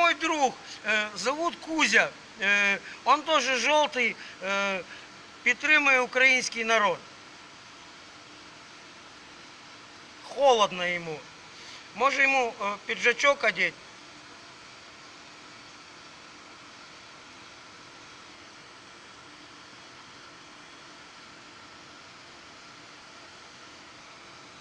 мой друг, э, зовут Кузя. Э, он тоже желтый, э, підтримує український народ. Холодно йому. Може йому е, піджачок одеть,